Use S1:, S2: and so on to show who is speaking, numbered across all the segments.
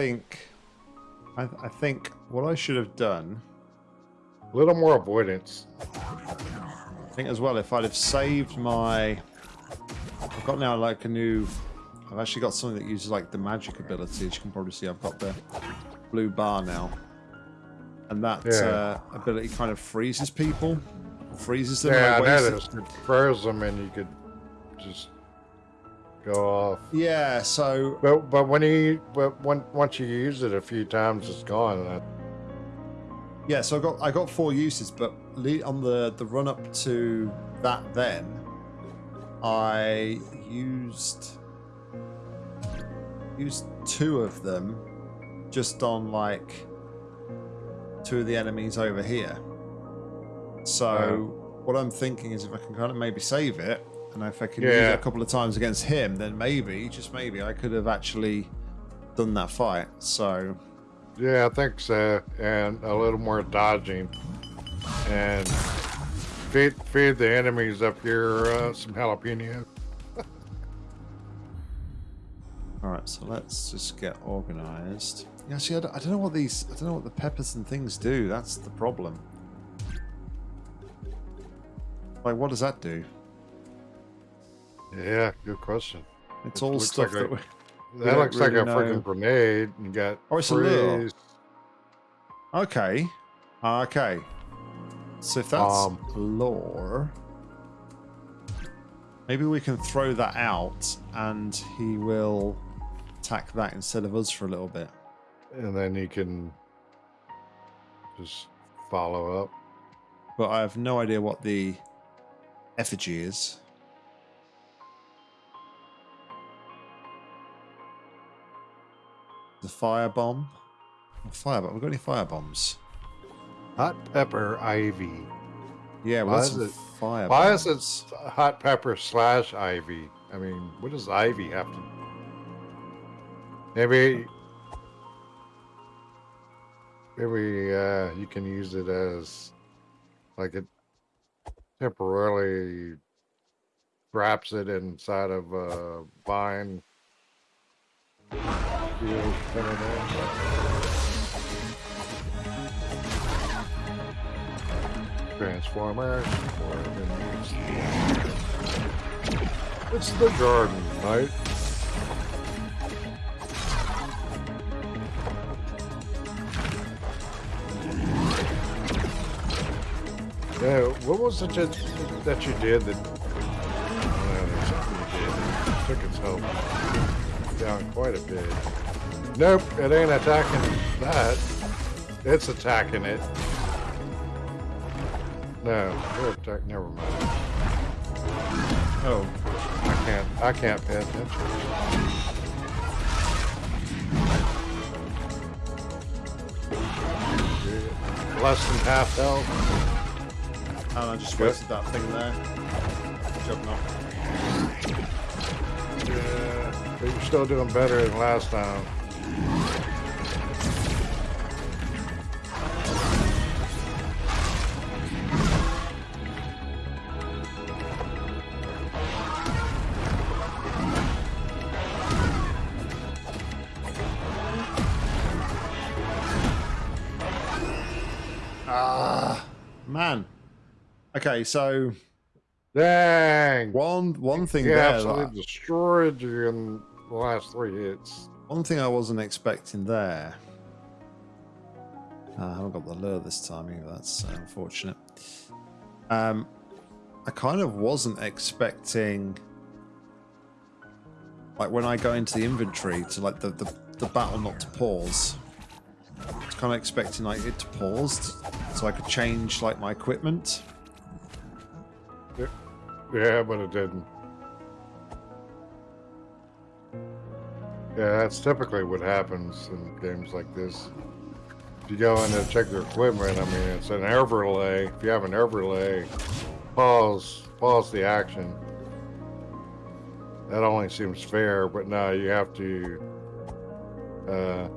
S1: think, I, I think what I should have done.
S2: A little more avoidance.
S1: I think as well, if I'd have saved my, I've got now like a new. I've actually got something that uses like the magic ability. As you can probably see, I've got the blue bar now, and that
S2: Yeah.
S1: uh, ability kind of freezes people, freezes them.
S2: Yeah,
S1: like,
S2: that is. It froze them, and you could just go off.
S1: Yeah, so
S2: But but when you but when once you use it a few times, it's gone.
S1: Yeah, so I got I got four uses, but on the the run up to that, then I used used two of them just on like two of the enemies over here. So what I'm thinking is if I can kind of maybe save it, and if I can use it a couple of times against him, then maybe just maybe I could have actually done that fight. So
S2: yeah, I think so. And a little more dodging, and feed feed the enemies up here uh, some jalapeno.
S1: All right, so let's just get organized. Yeah, see, I don't, I don't know what these, I don't know what the peppers and things do. That's the problem. Like, what does that do?
S2: Yeah, good question.
S1: It's
S2: It
S1: all stuff
S2: like a-
S1: that. We, we
S2: That
S1: don't
S2: looks like a
S1: know.
S2: freaking grenade. You got
S1: Oh, it's a lure. Okay, okay. So if that's
S2: Um,
S1: lore, maybe we can throw that out, and he will attack that instead of us for a little bit.
S2: and then he can just follow up.
S1: But I have no idea what the effigy is. The fire bomb. Fire bomb. We've got any fire bombs?
S2: Hot pepper ivy.
S1: Yeah,
S2: Why
S1: well,
S2: is
S1: that's some
S2: it-
S1: fire
S2: Why is it hot pepper slash ivy? I mean, what does ivy have to? Maybe, maybe uh, you can use it as like it temporarily wraps it inside of a vine. Thing. Transformers. It's the garden, mate. Yeah, what was it that, that you did that? Uh, something you did that took its health down quite a bit. Nope, it ain't attacking that. It's attacking it. No, we're attack. Never mind.
S1: Oh,
S2: I can't. I can't pay attention. Less than half health.
S1: and I just wasted that thing there. Job, not.
S2: Yeah, but you're still doing better than last time.
S1: Okay, so
S2: Dang!
S1: one one thing
S2: You
S1: there,
S2: absolutely
S1: that-
S2: destroyed you in the last three hits.
S1: one thing I wasn't expecting there. Uh, I haven't got the lure this time either. That's unfortunate. Um, I kind of wasn't expecting, like when I go into the inventory, to like the the, the battle not to pause. I was kind of expecting like it to pause, so I could change like my equipment.
S2: Yeah, but it didn't. Yeah, that's typically what happens in games like this. If you go in to check your equipment, I mean, it's an overlay. If you have an overlay, pause, pause the action. That only seems fair, but now you have to uh,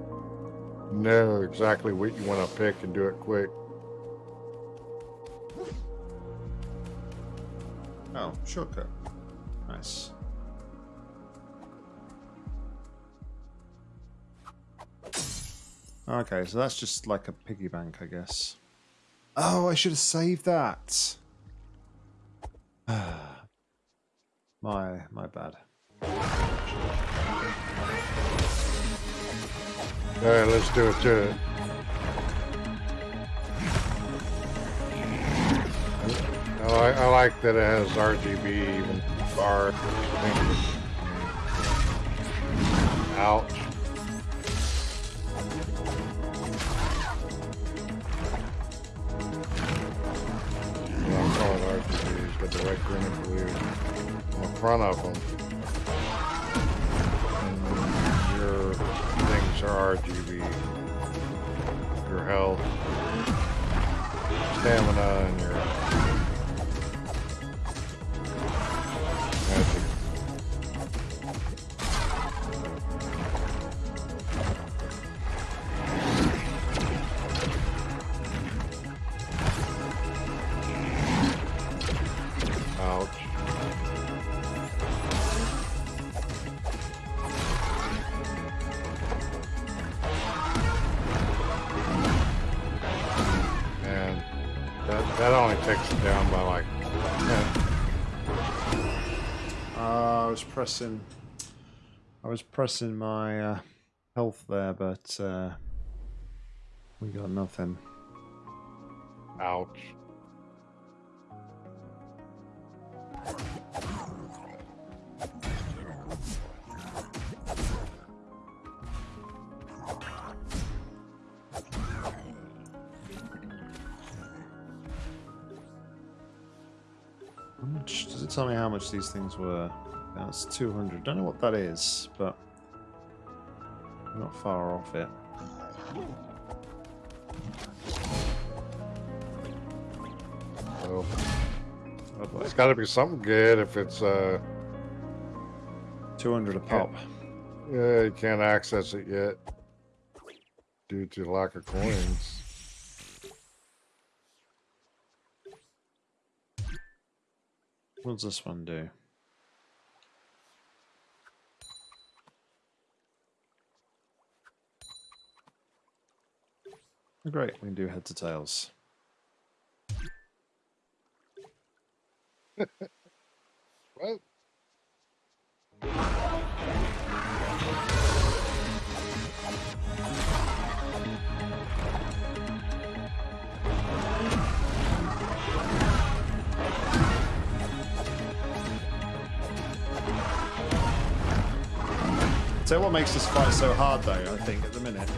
S2: know exactly what you want to pick and do it quick.
S1: Oh, shortcut. Nice. Okay, so that's just like a piggy bank, I guess. Oh, I should have saved that. my my bad.
S2: All right, let's do it to it. I like, I like that it has RGB even bar. Ouch. I'm calling got the red, green, and blue on the front of them. And your things are RGB. Your health, stamina, and your
S1: pressing. I was pressing my uh, health there, but uh, we got nothing.
S2: Ouch.
S1: How much does it tell me how much these things were? That's 200. Don't know what that is, but not far off it. Oh boy.
S2: it's got to be something good if it's, uh,
S1: 200 a pop.
S2: yeah, you can't access it yet due to lack of coins.
S1: What does this one do? Great, we can do head to tails.
S2: What?
S1: So what makes this fight so hard though, I think, at the minute,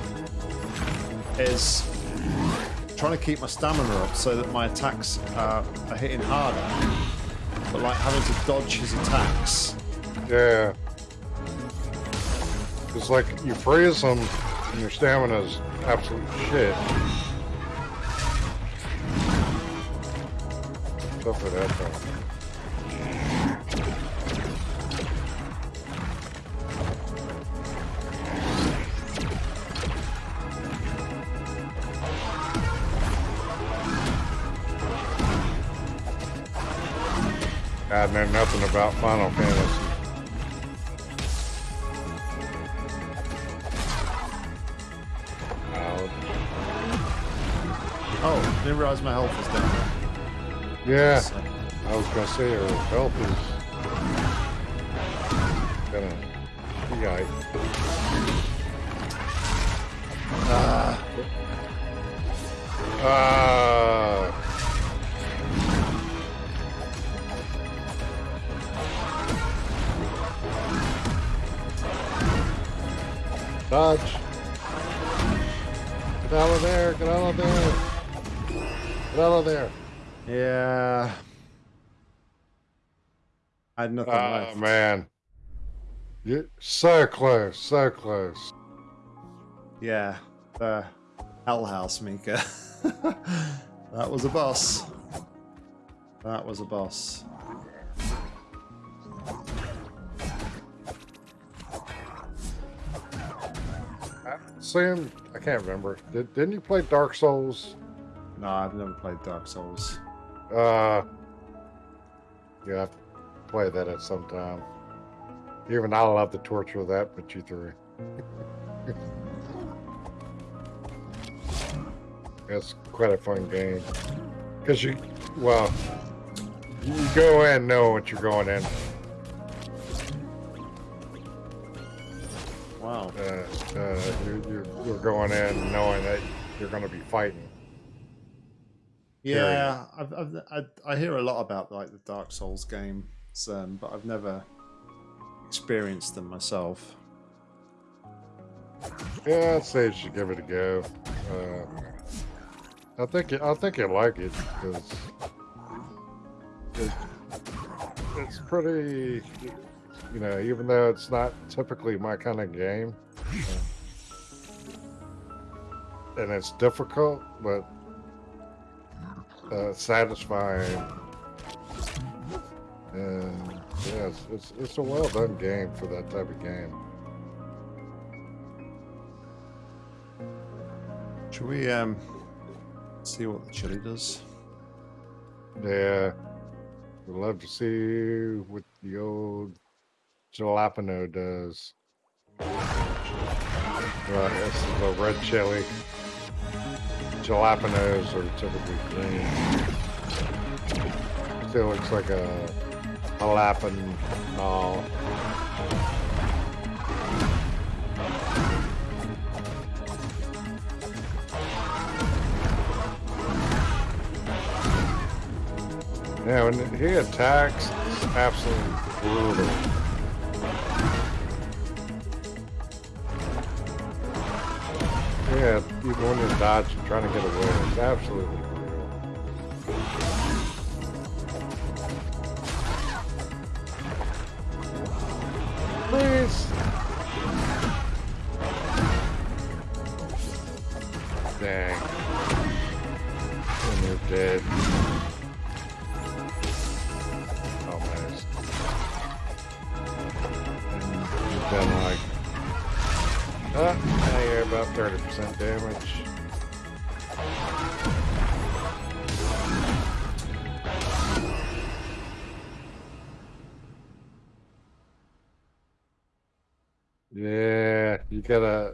S1: is trying to keep my stamina up so that my attacks are hitting harder. But like having to dodge his attacks.
S2: Yeah. It's like you freeze them and your stamina's absolute shit. Stuff for that though. Know nothing about Final Fantasy.
S1: Oh, didn't realize my health was down.
S2: Yeah,
S1: So,
S2: I was gonna say her health is gonna yike.
S1: ah,
S2: Ah, dodge! Get out of there! Get out of there! Get out of there!
S1: yeah. I had nothing
S2: Oh
S1: left.
S2: man, you so close, so close.
S1: Yeah, the Hell House Mika. that was a boss. That was a boss.
S2: Sam, I can't remember. Did, didn't you play Dark Souls?
S1: No, I've never played Dark Souls.
S2: Uh, you have to play that at some time. Even I love the torture of that, but you through. It's quite a fun game. Because you, well, you go in knowing what you're going in.
S1: Wow.
S2: Uh, uh, you're, you're, you're going in knowing that you're going to be fighting.
S1: Yeah, I've, I've, I, I hear a lot about like the Dark Souls games, um, but I've never experienced them myself.
S2: Yeah, I'd say you should give it a go. Uh, I think I think you'll like it because it, it's pretty. You know, even though it's not typically my kind of game, and it's difficult, but uh, satisfying. And yeah, it's, it's, it's a well done game for that type of game.
S1: Should we um see what the chili does?
S2: Yeah, we'd love to see what the old jalapeno does. Right, this is a red chili. Jalapenos are typically green. Still looks like a jalapeno. Yeah, when he attacks, it's absolutely brutal. Yeah, even when you're and trying to get away, it's absolutely brutal. Please. Dang. And you're dead. 30% damage. Yeah, you gotta.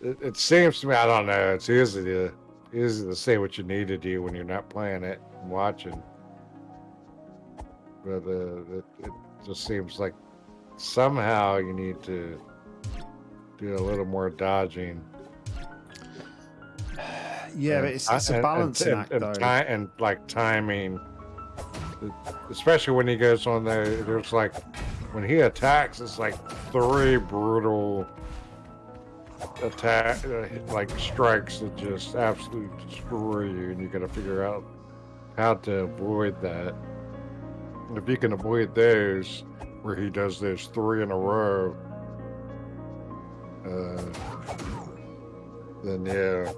S2: It, it seems to me, I don't know. It's easy to easy to say what you need to do when you're not playing it and watching. But uh, it, it just seems like somehow you need to do a little more dodging.
S1: Yeah, but it's, it's a
S2: and-
S1: balancing
S2: and,
S1: act
S2: and,
S1: though.
S2: ti- and like timing, especially when he goes on there. There's like when he attacks, it's like three brutal attack, uh, like strikes that just absolutely destroy you, and you got to figure out how to avoid that. And if you can avoid those, where he does those three in a row, uh, then yeah.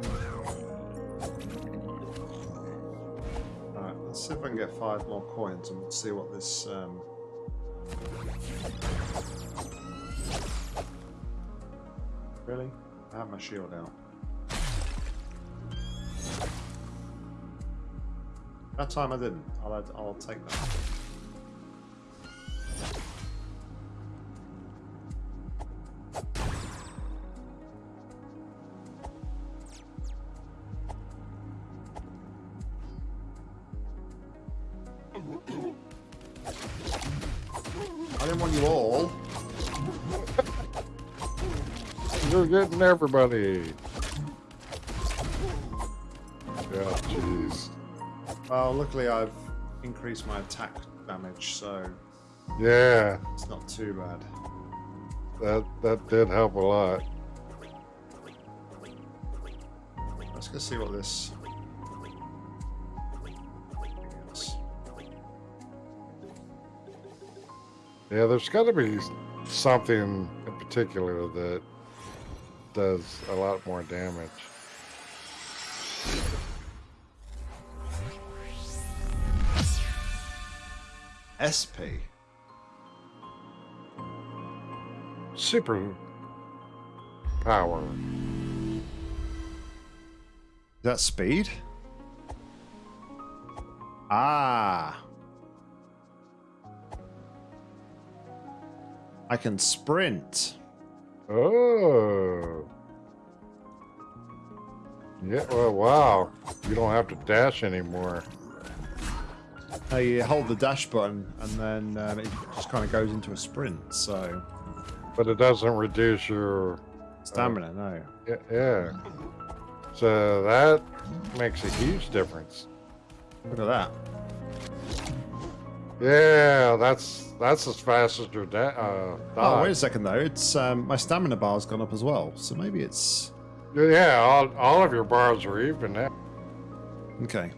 S1: Alright, let's see if I can get five more coins and we'll see what this um Really? I have my shield out. That time I didn't. I'll I'll take that.
S2: Getting everybody. Yeah, jeez.
S1: Well, luckily I've increased my attack damage, so
S2: Yeah,
S1: it's not too bad.
S2: that that did help a lot.
S1: Let's go see what this.
S2: Yeah, there's got to be something in particular that does a lot more damage.
S1: SP.
S2: Super power.
S1: Is that speed? Ah. I can sprint.
S2: Oh, Yeah, well, wow. You don't have to dash anymore.
S1: Uh, you hold the dash button and then um, it just kind of goes into a sprint. So
S2: But it doesn't reduce your
S1: stamina, no.
S2: yeah, yeah. So that makes a huge difference.
S1: Look at that.
S2: Yeah, that's that's as fast as your da- uh,
S1: Oh, wait a second though. It's um, my stamina bar's gone up as well. So maybe it's
S2: Yeah, all, all of your bars are even now.
S1: okay.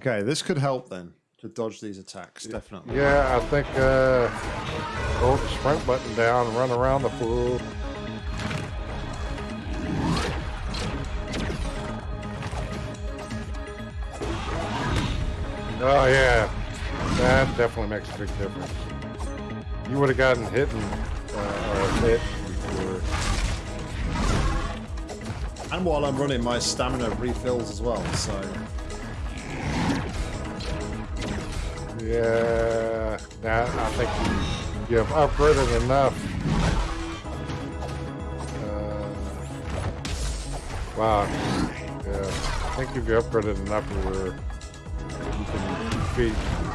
S1: Okay, this could help then to dodge these attacks. Definitely.
S2: Yeah, I think uh, hold the sprint button down, run around the pool. Oh yeah, that definitely makes a big difference. You would have gotten hit and uh, or hit before.
S1: And while I'm running, my stamina refills as well. So
S2: Yeah, now I think you, you have upgraded enough. Uh, wow, yeah, I think you've upgraded enough where can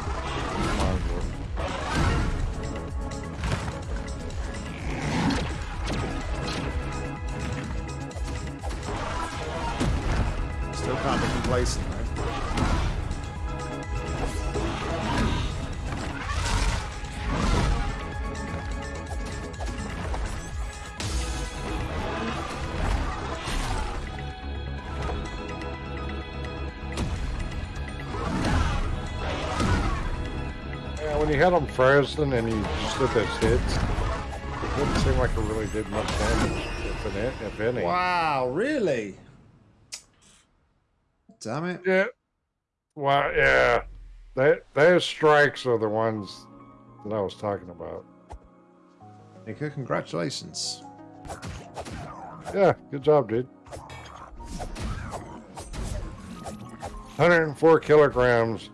S2: frozen and you just did those hits, it didn't seem like it really did much damage, if, it, if any.
S1: Wow, really? Damn it.
S2: Yeah. Well, yeah. They, those strikes are the ones that I was talking about.
S1: Nika, congratulations.
S2: Yeah, good job, dude. 104 kilograms.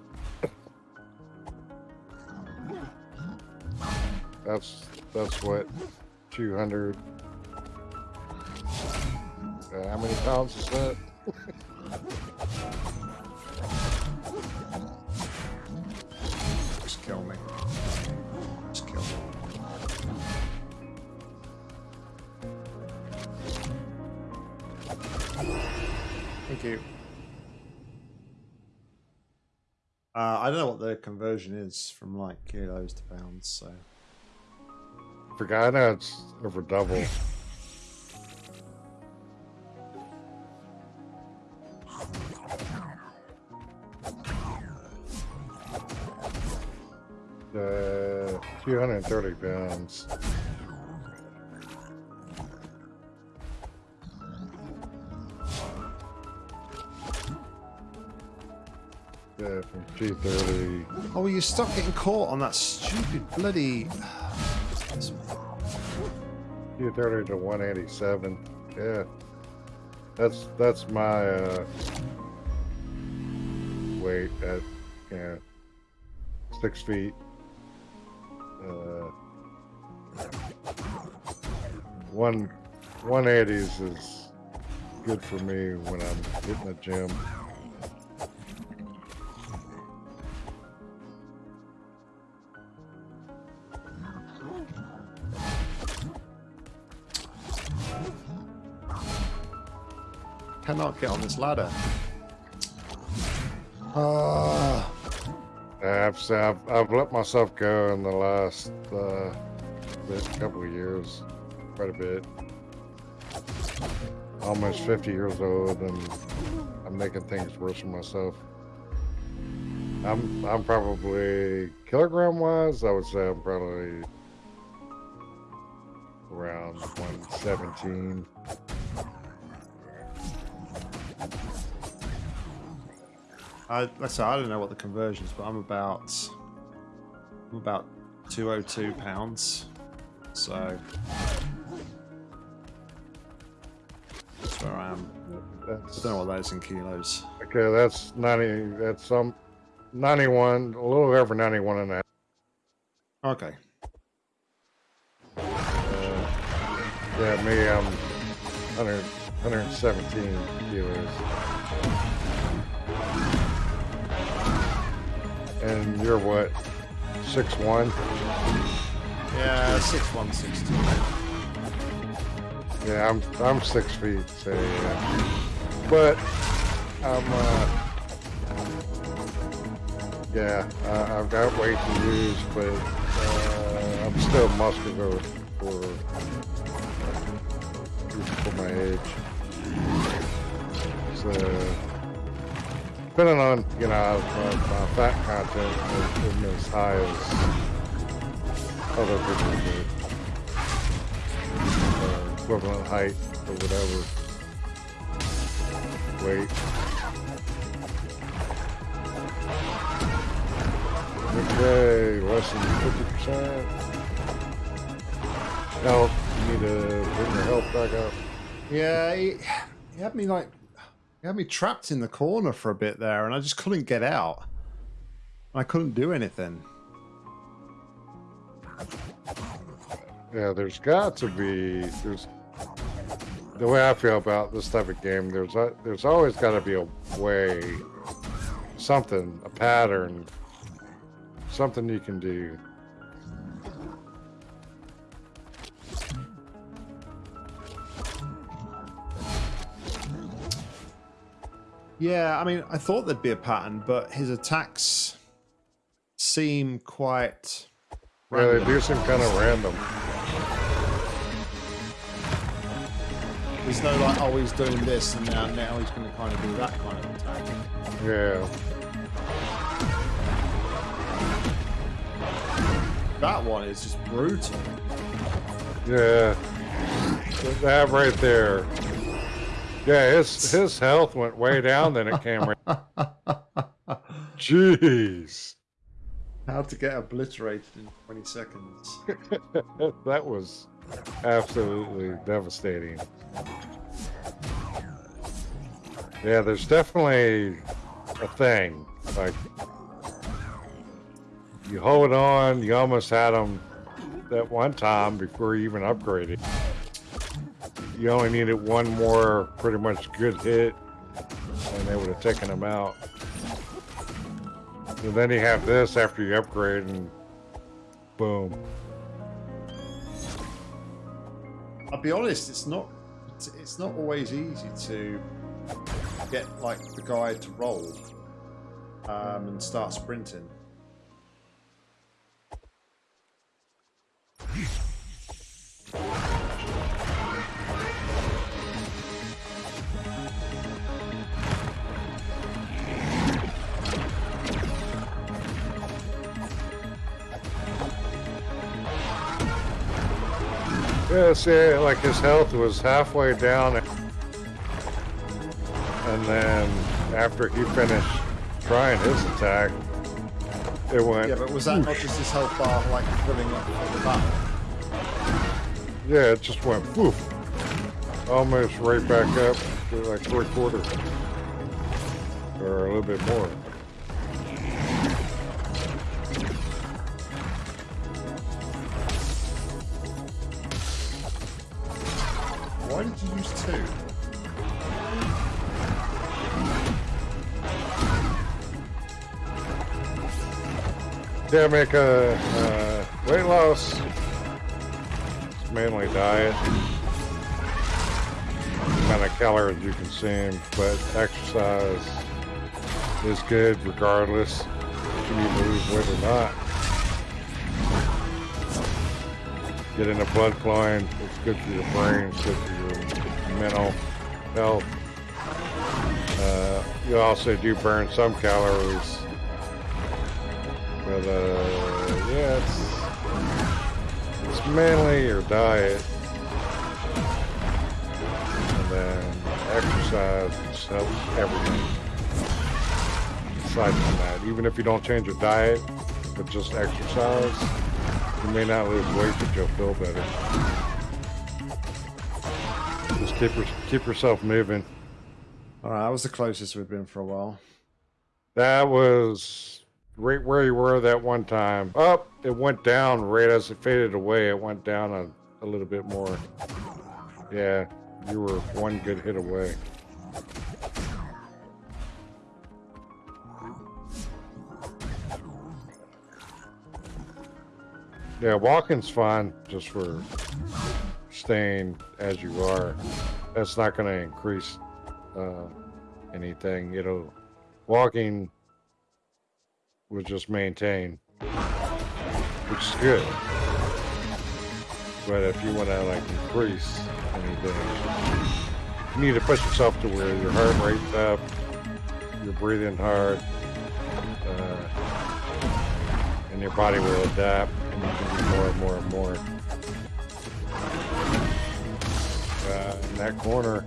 S2: That's that's what 200. Uh, how many pounds is that?
S1: Just kill me. Just kill me. Thank you. Uh, I don't know what the conversion is from like kilos to pounds, so
S2: Forgot. It's over double. Uh, 230 pounds. Yeah, from 230.
S1: Oh, you stop getting caught on that stupid bloody.
S2: 230 to 187. Yeah. That's that's my uh, weight at yeah six feet. Uh, one 180s is good for me when I'm hitting the gym.
S1: Cannot get on this ladder. Ah.
S2: I've, I've, I've let myself go in the last uh, couple of years, quite a bit. Almost 50 years old, and I'm making things worse for myself. I'm I'm probably kilogram wise, I would say I'm probably around 117.
S1: I, let's say I don't know what the conversion is, but I'm about I'm about 202 pounds. So that's where I am. I
S2: That's
S1: don't know what that is in kilos.
S2: okay. That's 90. That's some 91, a little over 91 and a half.
S1: Okay.
S2: Uh, yeah, me, I'm 100, 117 kilos. And you're what? Six one?
S1: Yeah, six one, six two.
S2: Yeah, I'm I'm six feet, so yeah. But I'm uh yeah, uh, I've got weight to lose, but uh, I'm still muscular for for my age. So depending on you know my, fat content isn't as high as other people do uh, equivalent height or whatever weight. Okay, less than 50%. Health, you need to bring your health back up.
S1: Yeah, he, he had me like, he had me trapped in the corner for a bit there, and I just couldn't get out. I couldn't do anything.
S2: Yeah, there's got to be there's the way I feel about this type of game. There's a, there's always got to be a way, something, a pattern, something you can do.
S1: Yeah, I mean, I thought there'd be a pattern, but his attacks seem quite.
S2: Yeah, they do seem kind of random.
S1: There's no like, oh, he's doing this, and now now he's going to kind of do that kind of attack.
S2: Yeah.
S1: That one is just brutal.
S2: Yeah. That right there. Yeah, his his health went way down, then it came right. Jeez.
S1: How to get obliterated in 20 seconds.
S2: that was absolutely devastating. Yeah, there's definitely a thing. Like, you hold on, you almost had him that one time before you even upgraded. You only needed one more pretty much good hit, and they would have taken him out. And then you have this after you upgrade, and boom.
S1: I'll be honest, it's not it's, not always easy to get like the guy to roll um, and start sprinting.
S2: Yeah, see, like his health was halfway down, and then after he finished trying his attack, it went.
S1: Yeah, but was that not just his health bar like filling up at the back?
S2: Yeah, it just went poof, almost right back up to like three quarters, or a little bit more. Yeah, make a uh, weight loss. It's mainly diet. Amount of calories you consume, but exercise is good regardless if you lose weight or not. Getting the blood flowing, it's good for your brain, it's good for your mental health. Uh, you also do burn some calories mainly your diet, and then exercise helps everything. Aside from that, even if you don't change your diet, but just exercise, you may not lose weight, but you'll feel better. Just keep your, keep yourself moving.
S1: All right, that was the closest we've been for a while.
S2: That was right where you were that one time. Up, it went down right as it faded away. It went down a, a little bit more. Yeah, You were one good hit away. Yeah, walking's fine just for staying as you are. That's not going to increase uh, anything. It'll walking will just maintain, which is good. But if you want to like increase anything, you need to push yourself to where your heart rate's up, you're breathing hard, uh, and your body will adapt, and you can do more and more and more. Uh, in that corner,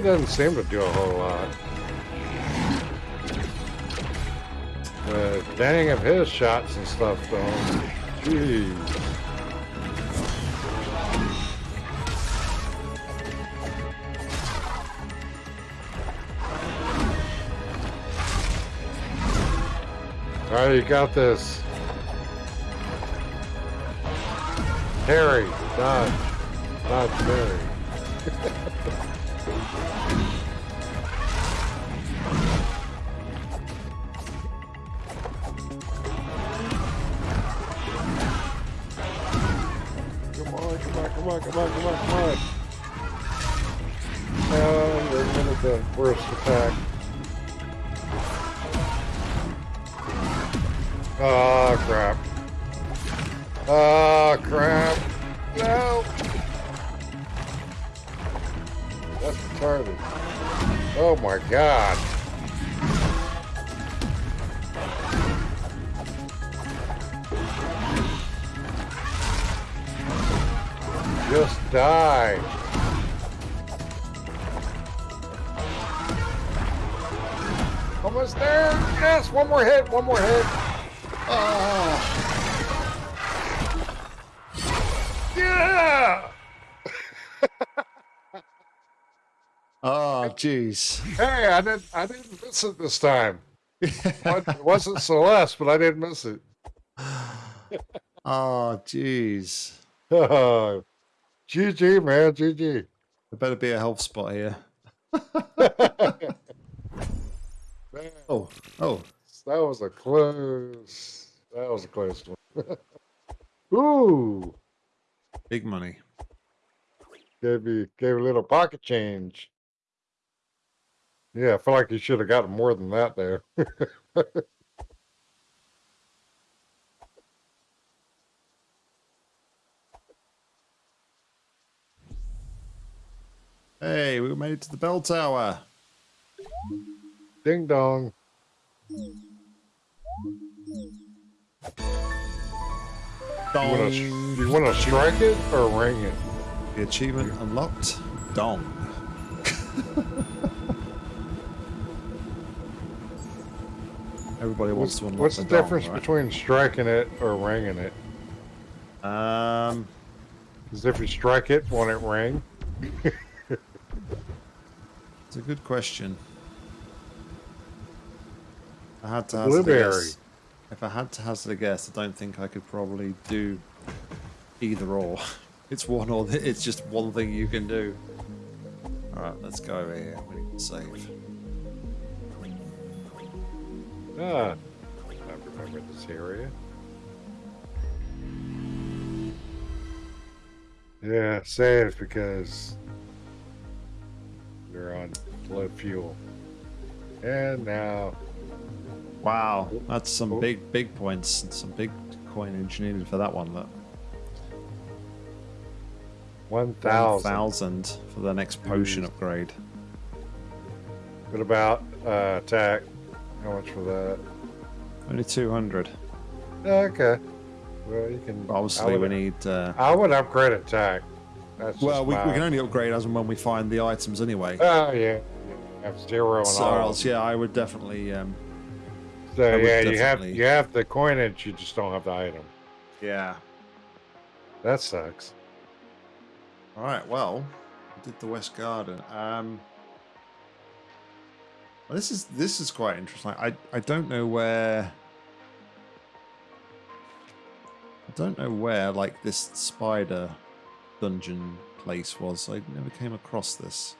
S2: really doesn't seem to do a whole lot. The dang of his shots and stuff, though. Jeez. All right, you got this. Harry, dodge. Dodge Harry. Oh, crap. No. That's retarded. Oh, my God. Just die. Almost there. Yes, one more hit, one more hit. Ah. Yeah!
S1: Oh, jeez.
S2: Hey, I didn't I didn't miss it this time. It wasn't Celeste, but I didn't miss it.
S1: Oh, jeez.
S2: Oh, GG, man, GG.
S1: There better be a health spot here. Oh, oh.
S2: that was a close. That was a close one. Ooh,
S1: Big money.
S2: gave me gave a little pocket change. Yeah, I feel like you should have gotten more than that there.
S1: Hey, we made it to the bell tower.
S2: Ding dong. You wanna,
S1: Dong.
S2: you wanna strike it or ring it?
S1: The achievement unlocked. Dong. Everybody wants
S2: What's,
S1: to unlock
S2: what's the,
S1: dong,
S2: difference
S1: right?
S2: between striking it or ringing it?
S1: Um,
S2: Because if you strike it, won't it ring?
S1: it's a good question. I had to hazard a
S2: Blueberry.
S1: guess. If I had to hazard a guess, I don't think I could probably do either or. It's one or the, it's just one thing you can do. All right, let's go over here. We need to save.
S2: Ah, I remember this area. Yeah, save because you're on low fuel. And now,
S1: Wow, that's some
S2: Oh.
S1: big, big points. and Some big coinage needed for that one. Look,
S2: 1,000.
S1: thousand for the next potion
S2: Jeez.
S1: upgrade.
S2: What about uh, attack? How much for that?
S1: Only 200.
S2: Okay. Well, you can.
S1: Obviously, we need. Uh,
S2: I would upgrade attack. That's
S1: well, we, we can only upgrade as and when we find the items anyway.
S2: Oh yeah. yeah. Have zero and
S1: So,
S2: all.
S1: else, yeah, I would definitely. Um, Would
S2: yeah, you have you have the coinage, you just don't have the item.
S1: yeah.
S2: That sucks.
S1: All right. Well, we did the West Garden. Um, well, this is this is quite interesting. I I don't know where. I don't know where like this spider dungeon place was. I never came across this.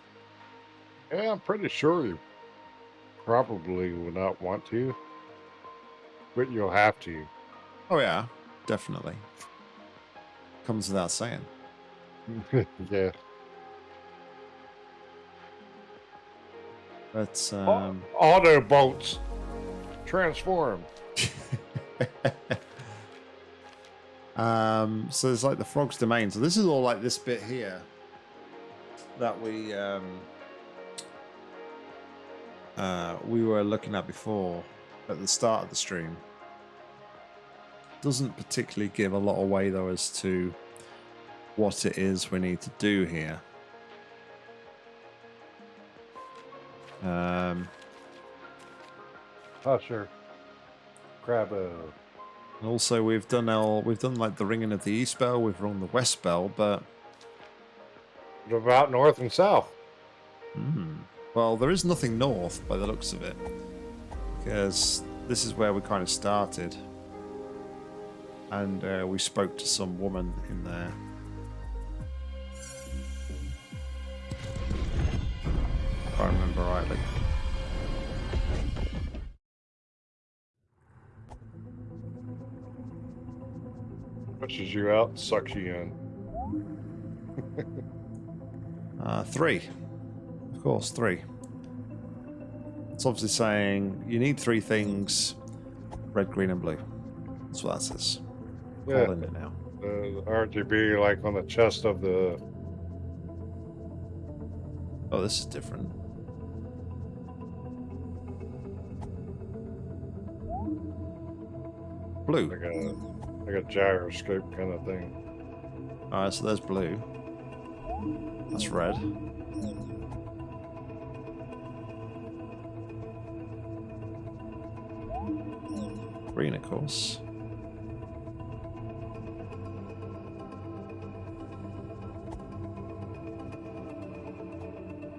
S2: Yeah, I'm pretty sure you probably would not want to, but you'll have to.
S1: Oh yeah, definitely. Comes without saying.
S2: yeah.
S1: But um,
S2: Autobots transform.
S1: um, so there's like the frog's domain. So this is all like this bit here that we um, uh, we were looking at before at the start of the stream. Doesn't particularly give a lot away though as to what it is we need to do here. Um,
S2: Oh sure. Crabbo.
S1: And also, we've done our we've done like the ringing of the east bell, we've rung the west bell, but
S2: What about north and south?
S1: hmm, well, there is nothing north by the looks of it, because this is where we kind of started, and uh, we spoke to some woman in there. If I remember rightly.
S2: Pushes you out, sucks you in.
S1: Uh, three. Of course, three. It's obviously saying you need three things red, green, and blue. That's what that says.
S2: Yeah.
S1: It now.
S2: The RGB like on the chest of the
S1: Oh, this is different. Blue.
S2: like a like a gyroscope kind of thing.
S1: Alright, so there's blue. That's red. Green, of course.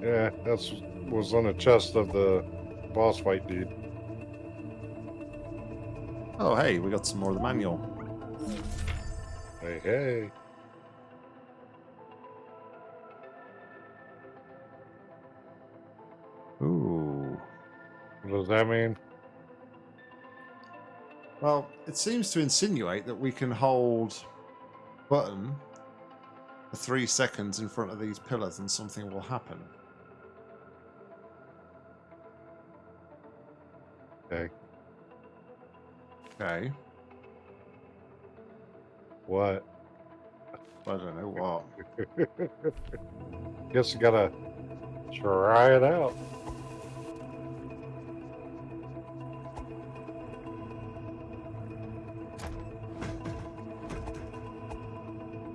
S2: Yeah, that's was on the chest of the boss fight dude.
S1: Oh, hey, we got some more of the manual.
S2: Hey, hey.
S1: Ooh.
S2: What does that mean?
S1: Well, it seems to insinuate that we can hold button for three seconds in front of these pillars and something will happen.
S2: Okay.
S1: Okay.
S2: What?
S1: I don't know what.
S2: Guess you gotta try it out.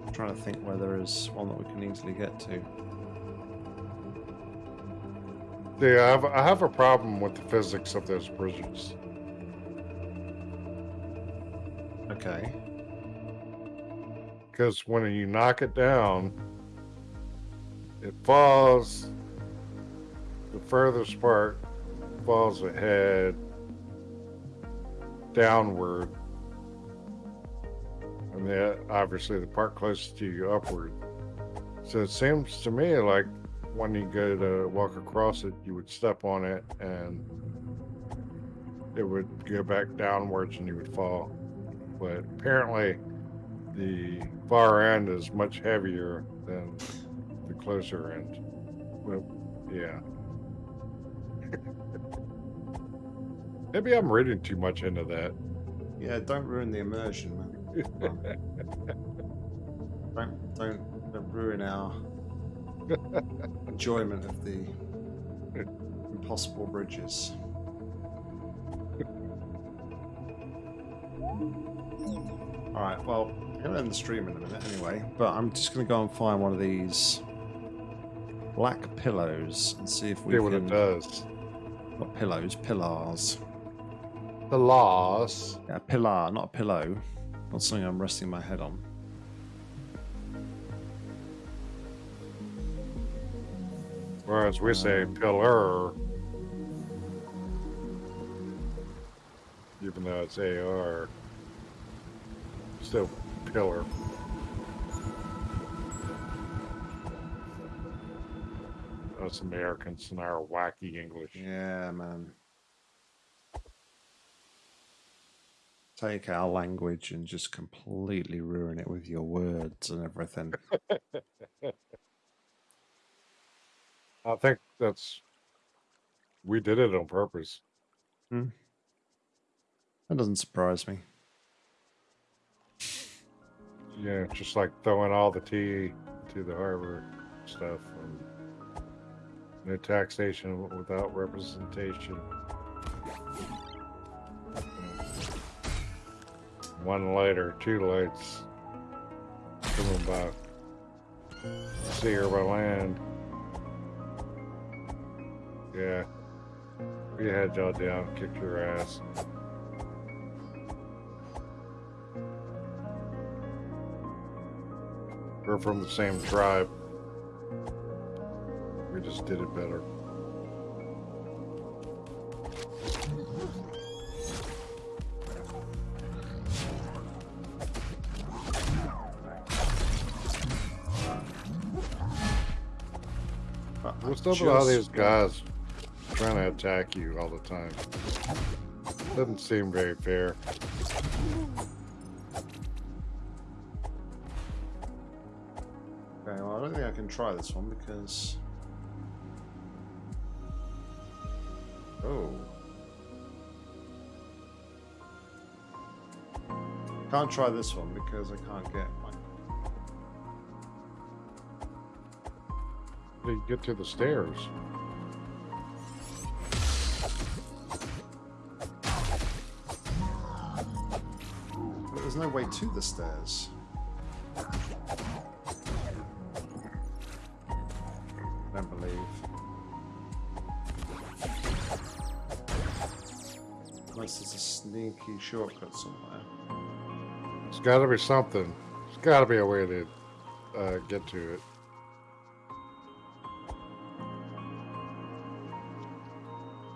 S1: I'm trying to think where there is one that we can easily get to.
S2: Yeah, I have, I have a problem with the physics of those bridges.
S1: Okay.
S2: Because when you knock it down, it falls. The furthest part falls ahead, downward, and then obviously the part closest to you upward. So it seems to me like when you go to walk across it, you would step on it and it would go back downwards and you would fall. But apparently, the far end is much heavier than the closer end. Well, yeah. Maybe I'm reading too much into that.
S1: Yeah, don't ruin the immersion, man. don't, don't, don't ruin our enjoyment of the impossible bridges. Alright, well, I'm going to end the stream in a minute anyway, but I'm just going to go and find one of these black pillows and see if we
S2: See
S1: can...
S2: what it does.
S1: Not pillows, pillars.
S2: The loss.
S1: Yeah, a pillar, not a pillow. Not something I'm resting my head on.
S2: Whereas we say pillar. Even though it's AR. Still pillar. Us Americans and our wacky English.
S1: Yeah, man. Take our language and just completely ruin it with your words and everything.
S2: I think that's we did it on purpose. Hmm.
S1: That doesn't surprise me.
S2: Yeah, just like throwing all the tea to the harbor stuff. And no taxation without representation. One later, two lights coming by sea or by land. Yeah. We had y'all down, kicked your ass. We're from the same tribe. We just did it better. What's up with all these guys trying to attack you all the time? Doesn't seem very fair.
S1: Okay, well, I don't think I can try this one because. Oh. Can't try this one because I can't get my.
S2: How do you get to the stairs?
S1: There's no way to the stairs. Don't believe. Unless there's a sneaky shortcut somewhere.
S2: It's got to be something. There's got to be a way to uh, get to it.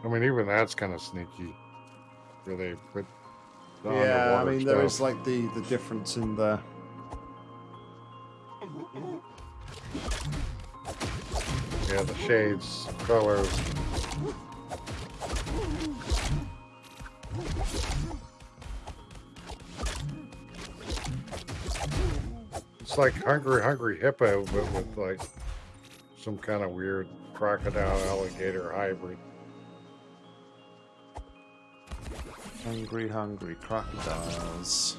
S2: I mean, even that's kind of sneaky. really, the
S1: yeah, I mean there is like the the difference in the
S2: Yeah, the shades, colors. It's like Hungry Hungry Hippo, but with like some kind of weird crocodile alligator hybrid.
S1: Hungry, hungry crocodiles.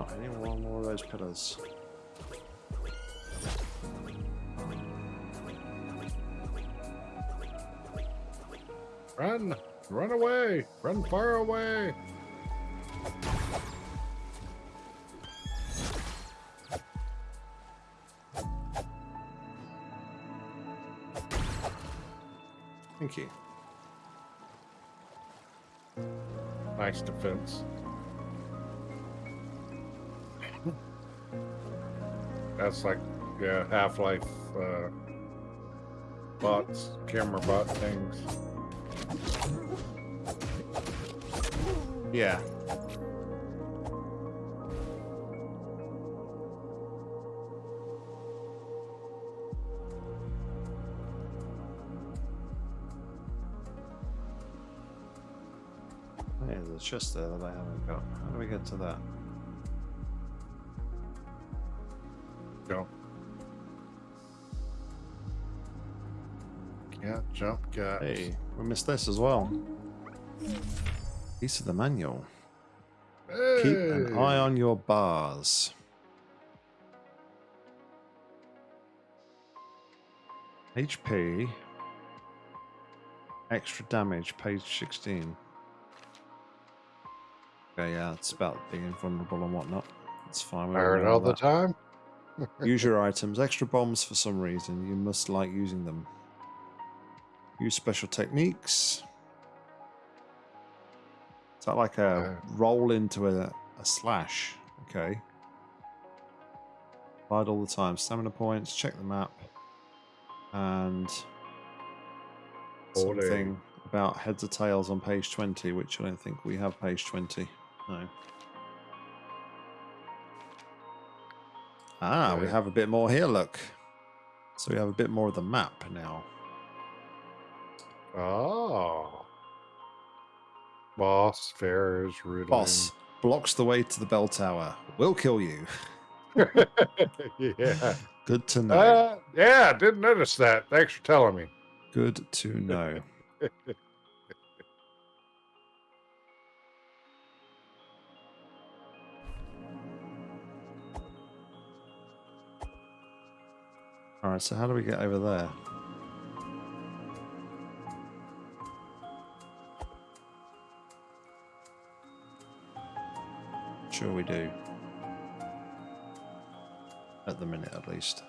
S1: Not any one more of those pillars.
S2: Run! Run away! Run far away!
S1: Thank you.
S2: Nice defense. that's like yeah, Half-Life uh, bots, camera bot things.
S1: Yeah. There's a chest there that I haven't got. How do we get to that?
S2: Can't jump, guys.
S1: Hey, we missed this as well. Piece of the manual. Keep an eye on your bars. HP. Extra damage, page 16. Okay, yeah, it's about being invulnerable and whatnot. It's fine. we all
S2: Iron all the time.
S1: Use your items. Extra bombs for some reason. You must like using them. Use special techniques. Is that like a
S2: Uh.
S1: roll into a, a slash? Okay. Fight all the time. Stamina points. Check the map. And something about heads or tails on page 20, which I don't think we have page 20. No. Ah, we have a bit more here, look. So we have a bit more of the map now.
S2: Oh. Boss, Ferris, Rudolph.
S1: Boss blocks the way to the bell tower. Will kill you.
S2: yeah.
S1: Good to know.
S2: Uh, yeah, didn't notice that. Thanks for telling me.
S1: Good to know. All right, so how do we get over there? Sure we do. At the minute, at least.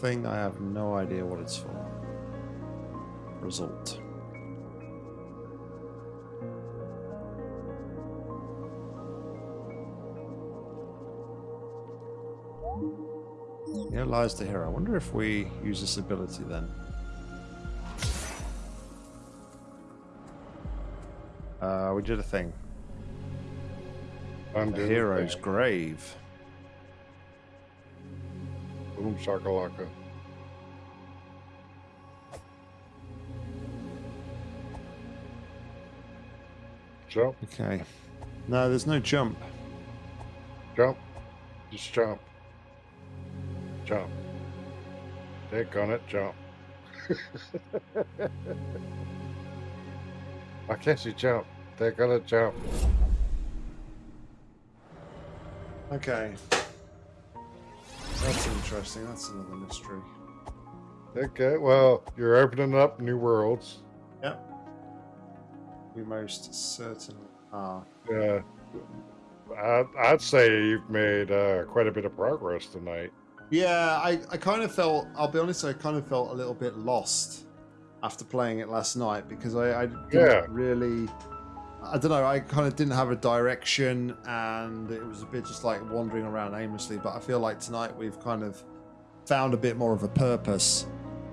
S1: Thing, I have no idea what it's for. Result. Here lies the hero. I wonder if we use this ability then. Uh, we did a thing.
S2: Undo
S1: The hero's grave.
S2: Boom shakalaka. Jump,
S1: Okay. No, there's no jump.
S2: jump, just jump. Jump. Take on it, jump. Why can't you jump? Take on it, jump.
S1: Okay. That's interesting. That's another mystery.
S2: Okay, well, you're opening up new worlds.
S1: Yep. We most certainly are.
S2: Uh, I'd, I'd say you've made uh, quite a bit of progress tonight.
S1: Yeah, I, I kind of felt, I'll be honest, I kind of felt a little bit lost after playing it last night because I, I didn't
S2: Yeah.
S1: really, I don't know, I kind of didn't have a direction and it was a bit just like wandering around aimlessly. But I feel like tonight we've kind of found a bit more of a purpose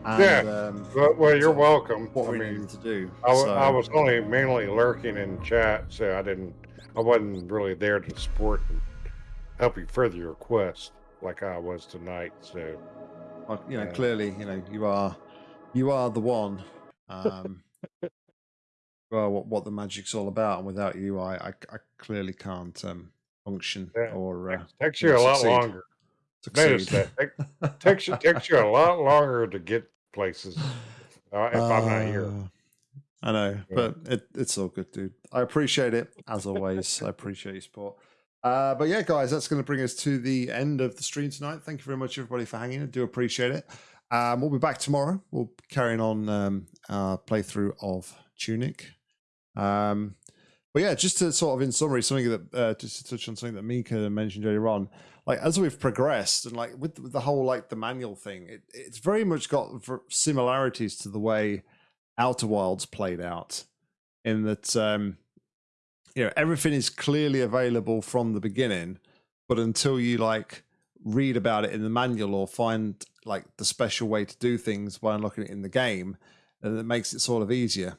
S1: and
S2: Yeah.
S1: um,
S2: Well, well you're welcome.
S1: what
S2: I
S1: we
S2: mean,
S1: needed to do.
S2: I,
S1: So-
S2: I was only mainly lurking in chat, so I didn't, I wasn't really there to support and help you further your quest like I was tonight. So
S1: Well, you know,
S2: Yeah.
S1: clearly, you know, you are, you are the one. Um, well, what, what the magic's all about, and without you, I, I, I clearly can't um, function
S2: Yeah,
S1: or uh,
S2: takes you a lot
S1: succeed.
S2: longer. Notice
S1: succeed.
S2: that takes you takes you a lot longer to get places uh, if I'm not here.
S1: Uh, I know,
S2: Yeah.
S1: but it, it's all good, dude. I appreciate it as always. I appreciate your support. Uh, but yeah, guys, that's going to bring us to the end of the stream tonight. Thank you very much, everybody, for hanging. I do appreciate it. Um, we'll be back tomorrow. We'll be carrying on um, our playthrough of Tunic. Um, but yeah, just to sort of in summary, something that uh, just to touch on something that Mika mentioned earlier on, like as we've progressed and like with, the whole like the manual thing, it, it's very much got similarities to the way Outer Wilds played out, in that um, you know everything is clearly available from the beginning, but until you like read about it in the manual or find like the special way to do things by unlocking it in the game, and it makes it sort of easier.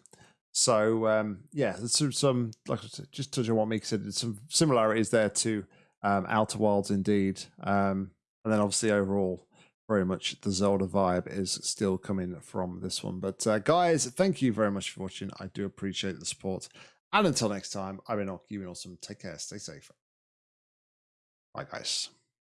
S1: So um, yeah, there's some, some like just touch on what Mika said. There's some similarities there to um, Outer Wilds indeed, um, and then obviously overall, very much the Zelda vibe is still coming from this one. But uh, guys, thank you very much for watching. I do appreciate the support. And until next time, I've been been awesome. Take care, stay safe. Bye, guys.